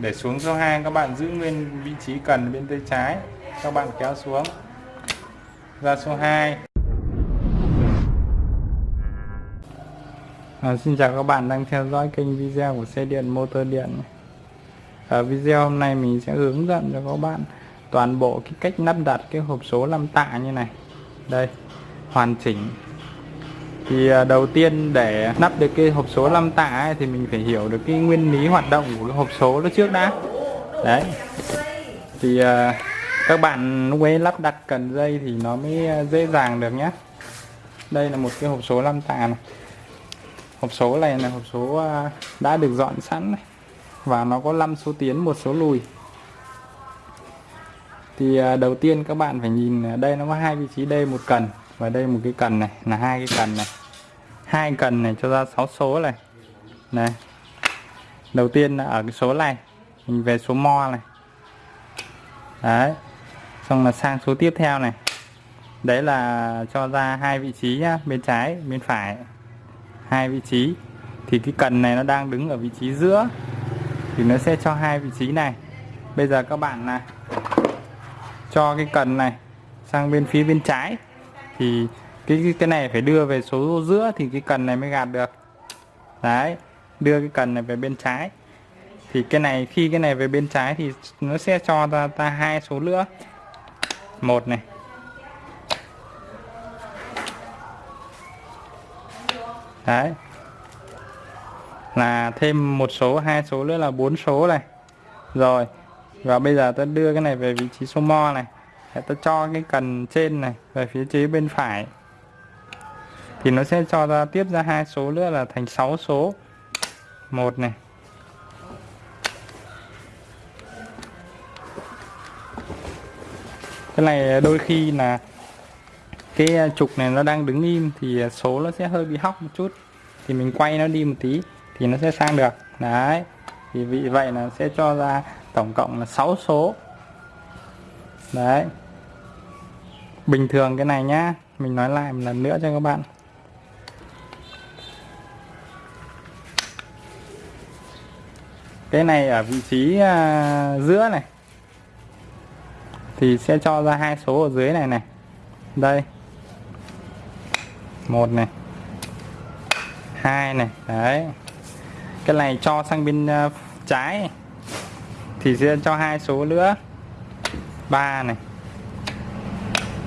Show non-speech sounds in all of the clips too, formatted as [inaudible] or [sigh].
để xuống số 2 các bạn giữ nguyên vị trí cần bên tay trái. Các bạn kéo xuống. Ra số 2 à, Xin chào các bạn đang theo dõi kênh video của xe điện motor điện ở à, video hôm nay mình sẽ hướng dẫn cho các bạn toàn bộ cái cách lắp đặt cái hộp số 5 tạ như này. Đây hoàn chỉnh thì à, đầu tiên để lắp được cái hộp số 5 tạ ấy, thì mình phải hiểu được cái nguyên lý hoạt động của cái hộp số nó trước đã. Đấy. Thì à, các bạn lúc ấy lắp đặt cần dây thì nó mới à, dễ dàng được nhé. Đây là một cái hộp số 5 tạ này. Hộp số này là hộp số đã được dọn sẵn này. và nó có 5 số tiến một số lùi. Thì đầu tiên các bạn phải nhìn đây nó có hai vị trí đây một cần và đây một cái cần này là hai cái cần này hai cần này, cho ra 6 số này. Này, đầu tiên là ở cái số này, mình về số mo này. Đấy, xong là sang số tiếp theo này. Đấy là cho ra hai vị trí nhá, bên trái, bên phải. Hai vị trí. Thì cái cần này nó đang đứng ở vị trí giữa. Thì nó sẽ cho hai vị trí này. Bây giờ các bạn là cho cái cần này sang bên phía bên trái. Thì cái cái này phải đưa về số giữa thì cái cần này mới gạt được. Đấy, đưa cái cần này về bên trái. Thì cái này, khi cái này về bên trái thì nó sẽ cho ta ta hai số nữa. Một này. Đấy. Là thêm một số, hai số nữa là bốn số này. Rồi, và bây giờ ta đưa cái này về vị trí số mo này. Ta cho cái cần trên này, về phía chế bên phải thì nó sẽ cho ra, tiếp ra hai số nữa là thành 6 số. Một này. Cái này đôi khi là cái trục này nó đang đứng im thì số nó sẽ hơi bị hóc một chút. Thì mình quay nó đi một tí thì nó sẽ sang được. Đấy. Thì vì vậy là sẽ cho ra tổng cộng là 6 số. Đấy. Bình thường cái này nhá. Mình nói lại một lần nữa cho các bạn. Cái này ở vị trí à, giữa này. Thì sẽ cho ra hai số ở dưới này này. Đây. Một này. Hai này. Đấy. Cái này cho sang bên uh, trái. Thì sẽ cho hai số nữa. Ba này.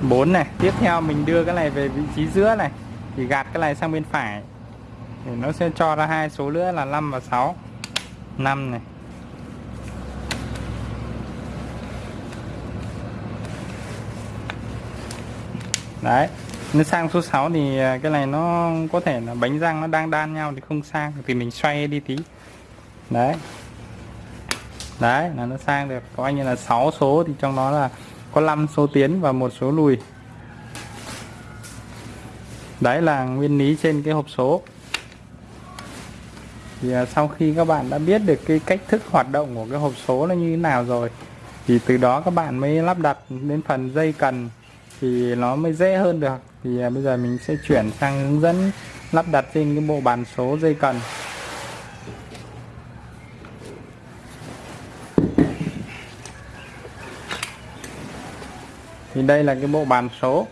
4 này. Tiếp theo mình đưa cái này về vị trí giữa này. Thì gạt cái này sang bên phải. Thì nó sẽ cho ra hai số nữa là 5 và 6 5 này. Đấy, nếu sang số 6 thì à, cái này nó có thể là bánh răng nó đang đan nhau thì không sang, thì mình xoay đi tí. Đấy. Đấy, là nó sang được. Coi như là 6 số thì trong đó là có 5 số tiến và một số lùi. Đấy là nguyên lý trên cái hộp số thì à, sau khi các bạn đã biết được cái cách thức hoạt động của cái hộp số nó như thế nào rồi, thì từ đó các bạn mới lắp đặt đến phần dây cần thì nó mới dễ hơn được. Thì à, bây giờ mình sẽ chuyển sang hướng dẫn lắp đặt trên cái bộ bàn số dây cần. Thì đây là cái bộ bàn số.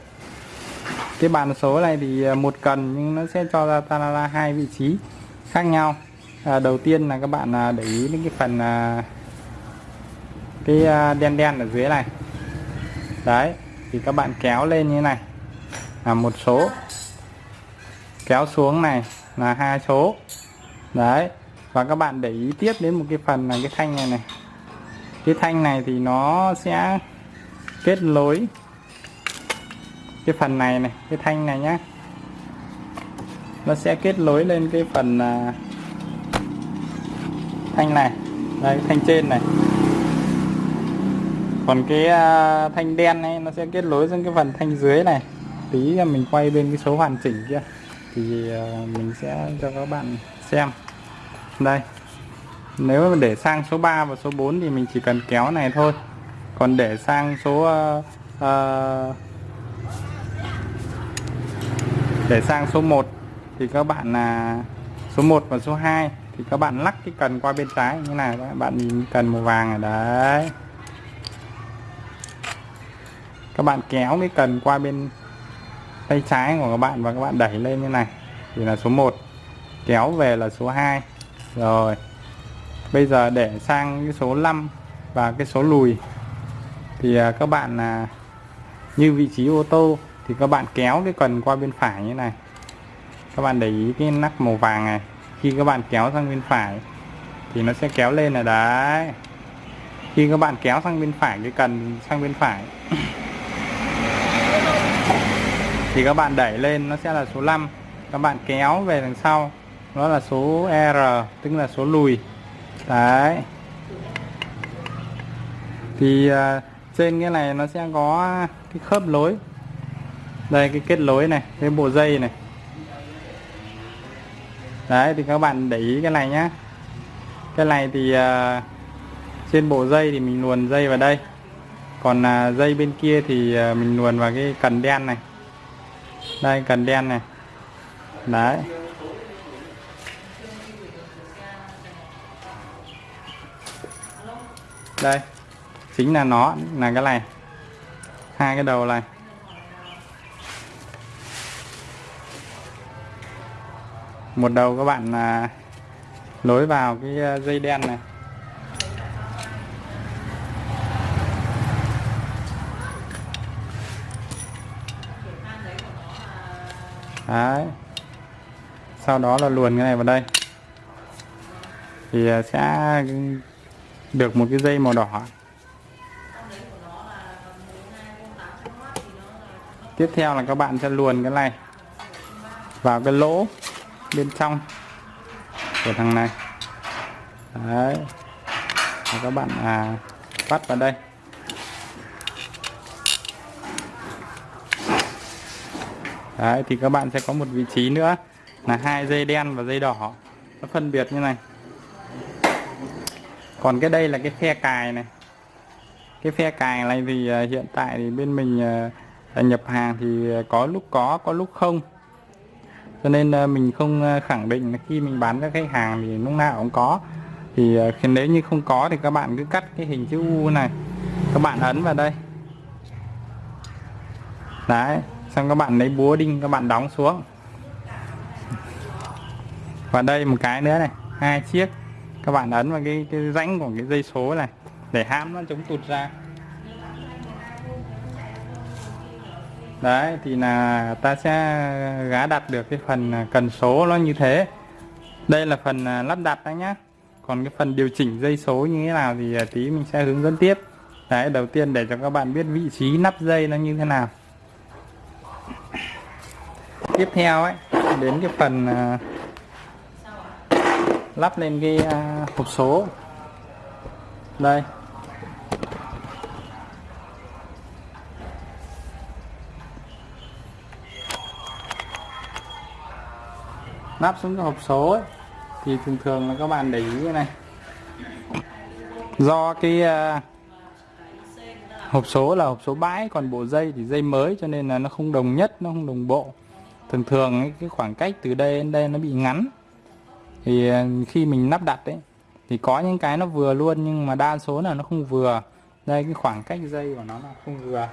Cái bàn số này thì à, một cần nhưng nó sẽ cho ra ta là hai vị trí khác nhau à, đầu tiên là các bạn à, để ý đến cái phần à, cái à, đen đen ở dưới này. Đấy thì các bạn kéo lên như thế này. Là một số. Kéo xuống này là hai số. Đấy và các bạn để ý tiếp đến một cái phần là cái thanh này này. Cái thanh này thì nó sẽ kết nối cái phần này này cái thanh này nhá. Nó sẽ kết nối lên cái phần uh, thanh này. Đây thanh trên này. Còn cái uh, thanh đen này nó sẽ kết nối sang cái phần thanh dưới này. Tí mình quay bên cái số hoàn chỉnh kia. Thì uh, mình sẽ cho các bạn xem. Đây. Nếu mà để sang số 3 và số 4 thì mình chỉ cần kéo này thôi. Còn để sang số uh, uh, để sang số 1 thì các bạn là uh, số 1 và số 2 thì các bạn lắc cái cần qua bên trái như này các bạn nhìn cần màu vàng ở đấy. Các bạn kéo cái cần qua bên tay trái của các bạn và các bạn đẩy lên như này. Thì là số 1 kéo về là số 2 rồi. Bây giờ để sang cái số 5 và cái số lùi. Thì à, các bạn là như vị trí ô tô thì các bạn kéo cái cần qua bên phải như này. Các bạn để ý cái nắp màu vàng này khi các bạn kéo sang bên phải thì nó sẽ kéo lên là đấy. Khi các bạn kéo sang bên phải cái cần sang bên phải [coughs] thì các bạn đẩy lên nó sẽ là số 5 các bạn kéo về đằng sau nó là số R tức là số lùi. Đấy. Thì uh, trên cái này nó sẽ có cái khớp lối. Đây cái kết nối này cái bộ dây này đấy thì các bạn để ý cái này nhá. Cái này thì uh, trên bộ dây thì mình luồn dây vào đây. Còn uh, dây bên kia thì uh, mình luồn vào cái cần đen này. Đây cần đen này. Đấy. Đây. Chính là nó là cái này. Hai cái đầu này. Một đầu các bạn à, lối vào cái à, dây đen này. Đấy. sau đó là luồn cái này vào đây. Thì à, sẽ được một cái dây màu đỏ. Tiếp theo là các bạn sẽ luồn cái này vào cái lỗ bên trong của thằng này. Đấy. Và các bạn à, bắt vào đây. Đấy thì các bạn sẽ có một vị trí nữa là hai dây đen và dây đỏ. Nó phân biệt như này. Còn cái đây là cái phe cài này. Cái phe cài này thì à, hiện tại thì bên mình à, nhập hàng thì à, có lúc có có lúc không cho nên à, mình không à, khẳng định là khi mình bán cho khách hàng thì lúc nào cũng có. Thì à, nếu như không có thì các bạn cứ cắt cái hình chữ U này. Các bạn ấn vào đây. Đấy xong các bạn lấy búa đinh các bạn đóng xuống. Và đây một cái nữa này hai chiếc. Các bạn ấn vào cái, cái rãnh của cái dây số này để hãm nó chống tụt ra. Đấy, thì là ta sẽ gá đặt được cái phần à, cần số nó như thế. Đây là phần à, lắp đặt đấy nhá. Còn cái phần điều chỉnh dây số như thế nào thì à, tí mình sẽ hướng dẫn tiếp. Đấy, đầu tiên để cho các bạn biết vị trí nắp dây nó như thế nào. Tiếp theo ấy, đến cái phần lắp lên cái hộp số. Đây. Nắp xuống cái hộp số ấy, thì thường thường là các bạn để ý cái này. Do cái uh, hộp số là hộp số bãi còn bộ dây thì dây mới cho nên là nó không đồng nhất nó không đồng bộ. Thường thường cái khoảng cách từ đây đến đây nó bị ngắn. Thì uh, khi mình lắp đặt đấy thì có những cái nó vừa luôn nhưng mà đa số là nó không vừa. Đây cái khoảng cách dây của nó là không vừa.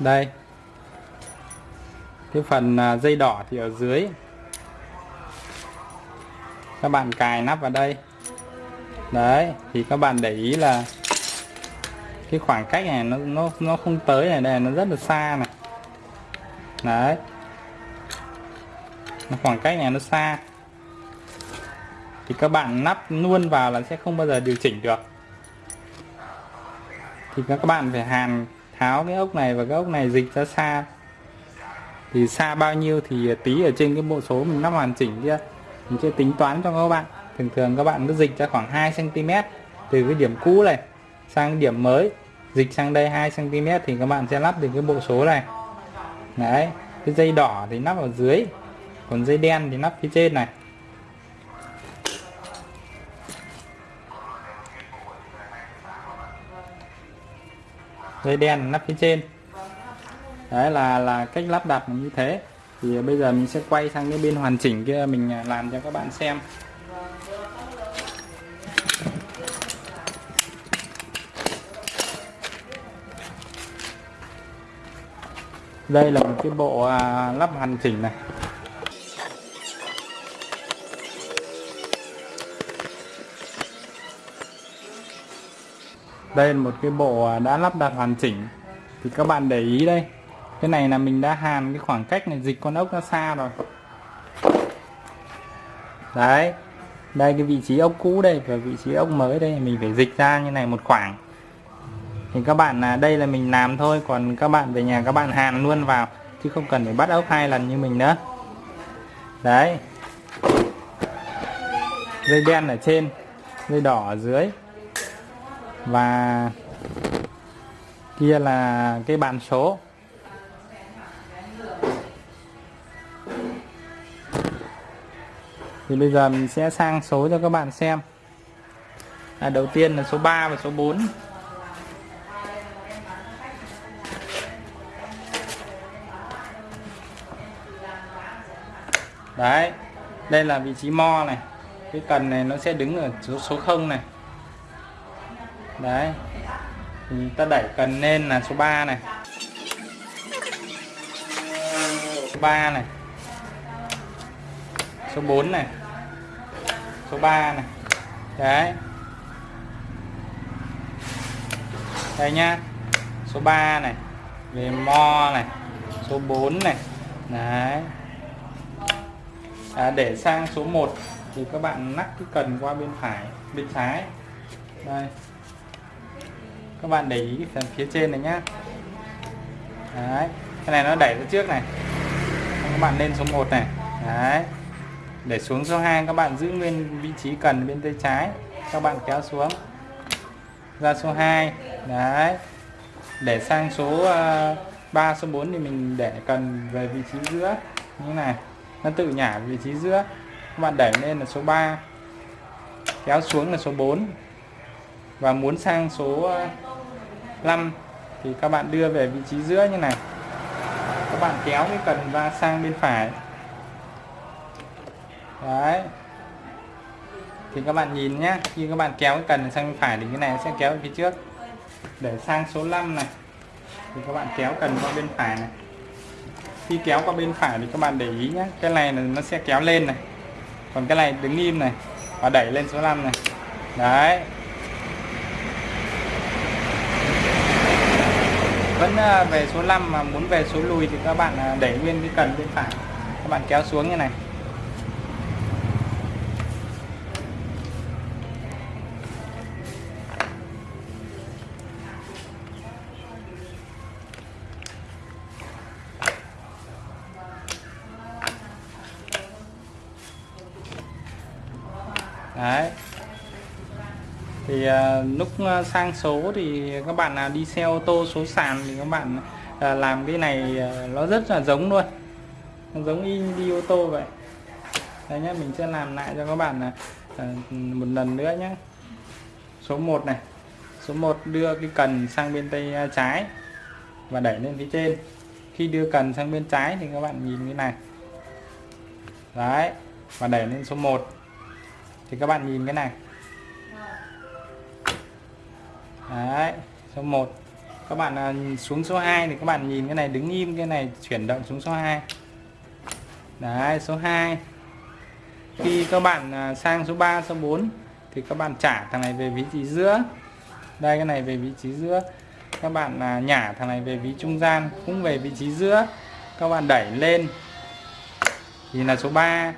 Đây. Cái phần à, dây đỏ thì ở dưới. Các bạn cài nắp vào đây. Đấy, thì các bạn để ý là cái khoảng cách này nó nó nó không tới này, đây nó rất là xa này. Đấy. Nó khoảng cách này nó xa. Thì các bạn nắp luôn vào là sẽ không bao giờ điều chỉnh được. Thì các bạn phải hàn tháo cái ốc này và cái ốc này dịch ra xa thì xa bao nhiêu thì tí ở trên cái bộ số mình lắp hoàn chỉnh kia mình sẽ tính toán cho các bạn. Thường thường các bạn cứ dịch ra khoảng 2 cm từ cái điểm cũ này sang điểm mới. Dịch sang đây 2 cm thì các bạn sẽ lắp được cái bộ số này. Đấy, cái dây đỏ thì lắp ở dưới, còn dây đen thì lắp phía trên này. Dây đen nắp phía trên. Đấy, là là cách lắp đặt như thế. Thì bây giờ mình sẽ quay sang cái bên hoàn chỉnh kia mình làm cho các bạn xem. Đây là một cái bộ à, lắp hoàn chỉnh này. Đây là một cái bộ à, đã lắp đặt hoàn chỉnh. Thì các bạn để ý đây. Cái này là mình đã hàn cái khoảng cách này, dịch con ốc ra xa rồi. Đấy. Đây, cái vị trí ốc cũ đây và vị trí ốc mới đây, mình phải dịch ra như này một khoảng. Thì các bạn là đây là mình làm thôi, còn các bạn về nhà các bạn hàn luôn vào, chứ không cần phải bắt ốc hai lần như mình nữa. Đấy. Dây đen ở trên, dây đỏ ở dưới và kia là cái bàn số. Thì bây giờ mình sẽ sang số cho các bạn xem. À, đầu tiên là số 3 và số 4 đấy đây là vị trí mo này. Cái cần này nó sẽ đứng ở số số 0 này đấy. Thì ta đẩy cần lên là số 3 này. Số 3 này. Số 4 này. Số 3 này. Đấy. Đây nhá. Số 3 này. Về mo này. Số 4 này. Đấy. À, để sang số 1 thì các bạn nắp cái cần qua bên phải bên trái. Đây các bạn để ý phần phía trên này nhá. Đấy cái này nó đẩy ra trước này. Các bạn lên số 1 này. Đấy. Để xuống số 2 các bạn giữ nguyên vị trí cần bên tay trái. Các bạn kéo xuống. Ra số 2 đấy. Để sang số ờ, uh, 3 số 4 thì mình để cần về vị trí giữa. Như thế này nó tự nhả vị trí giữa. Các bạn đẩy lên là số 3 kéo xuống là số 4 và muốn sang số ờ, 5 thì các bạn đưa về vị trí giữa như này. Các bạn kéo cái cần ra sang bên phải. Đấy. Thì các bạn nhìn nhé khi các bạn kéo cái cần sang bên phải thì cái này sẽ kéo về phía trước. Để sang số 5 này, thì các bạn kéo cần qua bên phải này. Khi kéo qua bên phải thì các bạn để ý nhé cái này là nó sẽ kéo lên này. Còn cái này đứng im này và đẩy lên số 5 này. Đấy. Vẫn ờ, về số 5 mà muốn về số lùi thì các bạn ờ, đẩy nguyên cái cần bên phải. Các bạn kéo xuống như này. À, lúc à, sang số thì các bạn là đi xe ô tô số sàn thì các bạn à, làm cái này nó rất là giống luôn. Nó giống y đi ô tô vậy. Đây nhé mình sẽ làm lại cho các bạn là một lần nữa nhé số 1 này. Số 1 đưa cái cần sang bên tay trái và đẩy lên phía trên. Khi đưa cần sang bên trái thì các bạn nhìn cái này. Đấy, và đẩy lên số 1 thì các bạn nhìn cái này đấy, số 1 các bạn à, xuống số 2 thì các bạn nhìn cái này, đứng im cái này, chuyển động xuống số 2 đấy, số 2 khi các bạn à, sang số 3 số 4 thì các bạn trả thằng này về vị trí giữa. Đây, cái này về vị trí giữa. Các bạn à, nhả thằng này về vị trung gian cũng về vị trí giữa. Các bạn đẩy lên. Thì là số 3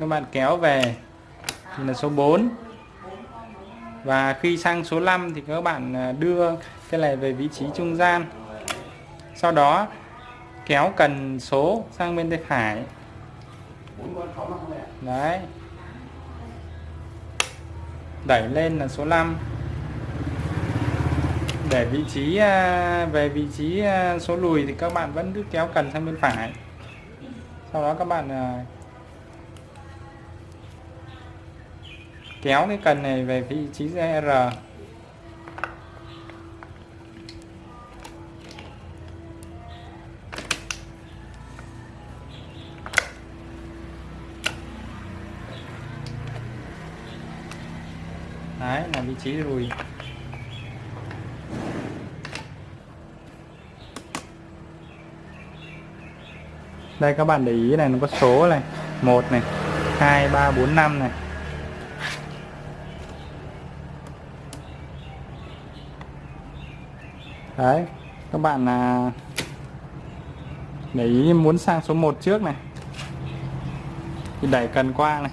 các bạn kéo về. Thì là số 4 và khi sang số 5 thì các bạn à, đưa cái này về vị trí trung gian. Sau đó, kéo cần số sang bên tay phải. Đấy. Đẩy lên là số 5 để vị trí à, về vị trí à, số lùi thì các bạn vẫn cứ kéo cần sang bên phải. Sau đó các bạn kéo cái cần này về vị trí R. Đấy, là vị trí lùi đây, các bạn để ý này, nó có số này. Một này, hai, ba, bốn, năm này. Đấy, các bạn là để ý muốn sang số 1 trước này. Thì đẩy cần qua này.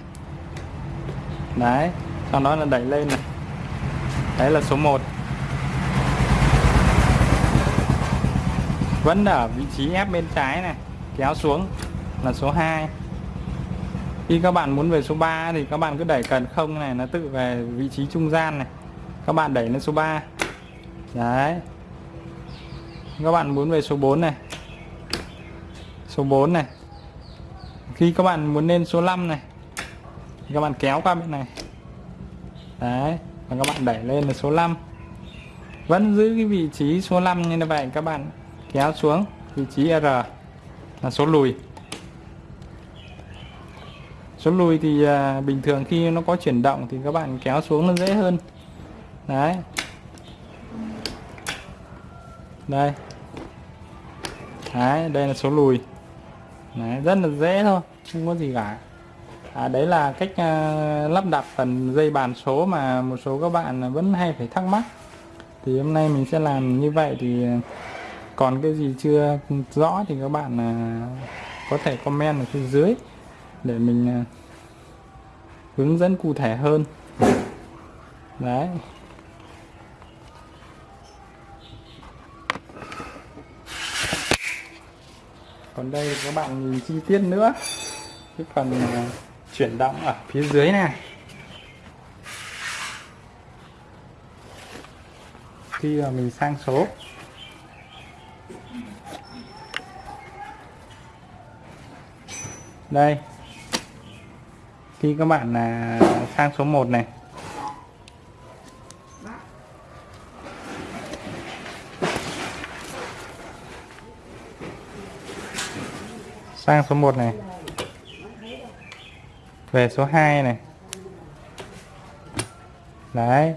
Đấy, sau đó là đẩy lên này. Đấy là số 1 vẫn ở vị trí ép bên trái này, kéo xuống là số 2 khi các bạn muốn về số 3 thì các bạn cứ đẩy cần không này, nó tự về vị trí trung gian này. Các bạn đẩy lên số 3 đấy các bạn muốn về số 4 này. Số 4 này. Khi các bạn muốn lên số 5 này thì các bạn kéo qua bên này. Đấy và các bạn đẩy lên là số 5 vẫn giữ cái vị trí số 5 như vậy các bạn kéo xuống vị trí R là số lùi. Số lùi thì à, bình thường khi nó có chuyển động thì các bạn kéo xuống nó dễ hơn. Đấy. Đây đấy đây là số lùi. Đấy, rất là dễ thôi không có gì cả. À, đấy là cách uh, lắp đặt phần dây bàn số mà một số các bạn vẫn hay phải thắc mắc. Thì hôm nay mình sẽ làm như vậy thì ờ, còn cái gì chưa rõ thì các bạn uh, có thể comment ở phía dưới để mình uh, hướng dẫn cụ thể hơn. Đấy. Còn đây các bạn nhìn chi tiết nữa. Cái phần à, chuyển động ở phía dưới này. Khi mà mình sang số. Đây. Khi các bạn là sang số 1 này. Sang số 1 này. Về số 2 này. Đấy,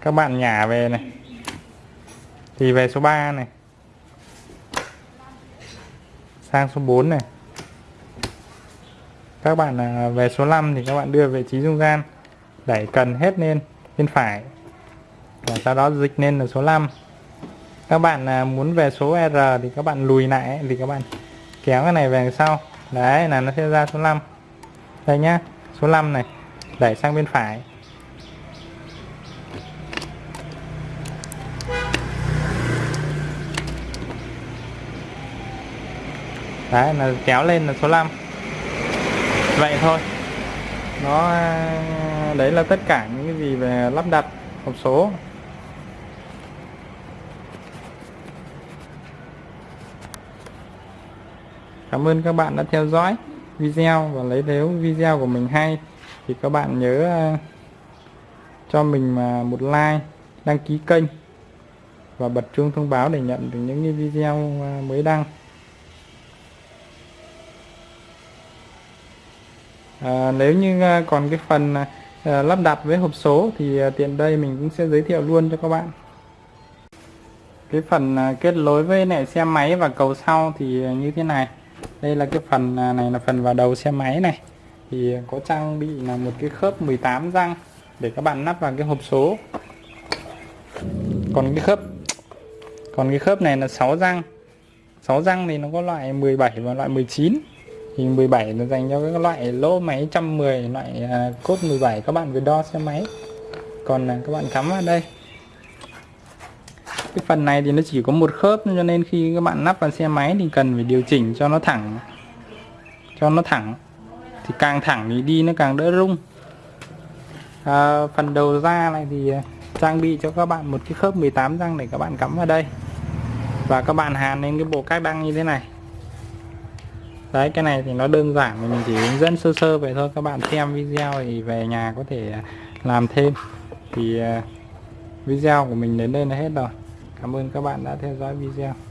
các bạn nhả về này. Thì về số 3 này. Sang số 4 này. Các bạn à, về số 5 thì các bạn đưa vị trí trung gian đẩy cần hết lên bên phải. Và sau đó dịch lên là số 5 các bạn à, muốn về số R thì các bạn lùi lại, thì các bạn kéo cái này về sau. Đấy, là nó sẽ ra số 5 đây nhá, số 5 này, đẩy sang bên phải. Đấy là kéo lên là số 5 vậy thôi. Nó à, đấy là tất cả những cái gì về lắp đặt hộp số. Cảm ơn các bạn đã theo dõi video và lấy nếu video của mình hay. Thì các bạn nhớ ờ, cho mình một like đăng ký kênh và bật chuông thông báo để nhận được những video ờ, mới đăng. À, nếu như còn cái phần à, lắp đặt với hộp số thì à, tiện đây mình cũng sẽ giới thiệu luôn cho các bạn. Cái phần à, kết nối với lại xe máy và cầu sau thì như thế này đây là cái phần à, này là phần vào đầu xe máy này. Thì có trang bị là một cái khớp 18 răng để các bạn lắp vào cái hộp số. Còn cái khớp, còn cái khớp này là 6 răng. 6 răng thì nó có loại 17 và loại 19 thì 17 nó dành cho các loại lỗ máy 110 loại à, cốt 17 các bạn vừa đo xe máy. Còn các bạn cắm vào đây cái phần này thì nó chỉ có một khớp cho nên khi các bạn lắp vào xe máy thì cần phải điều chỉnh cho nó thẳng. Cho nó thẳng. Thì càng thẳng thì đi nó càng đỡ rung. À, phần đầu ra này thì à, trang bị cho các bạn một cái khớp 18 răng để các bạn cắm vào đây. Và các bạn hàn lên cái bộ cách đăng như thế này. Đấy cái này thì nó đơn giản mình chỉ hướng dẫn sơ sơ vậy thôi. Các bạn xem video thì về nhà có thể à, làm thêm. Thì à, video của mình đến đây là hết rồi. Cảm ơn các bạn đã theo dõi video.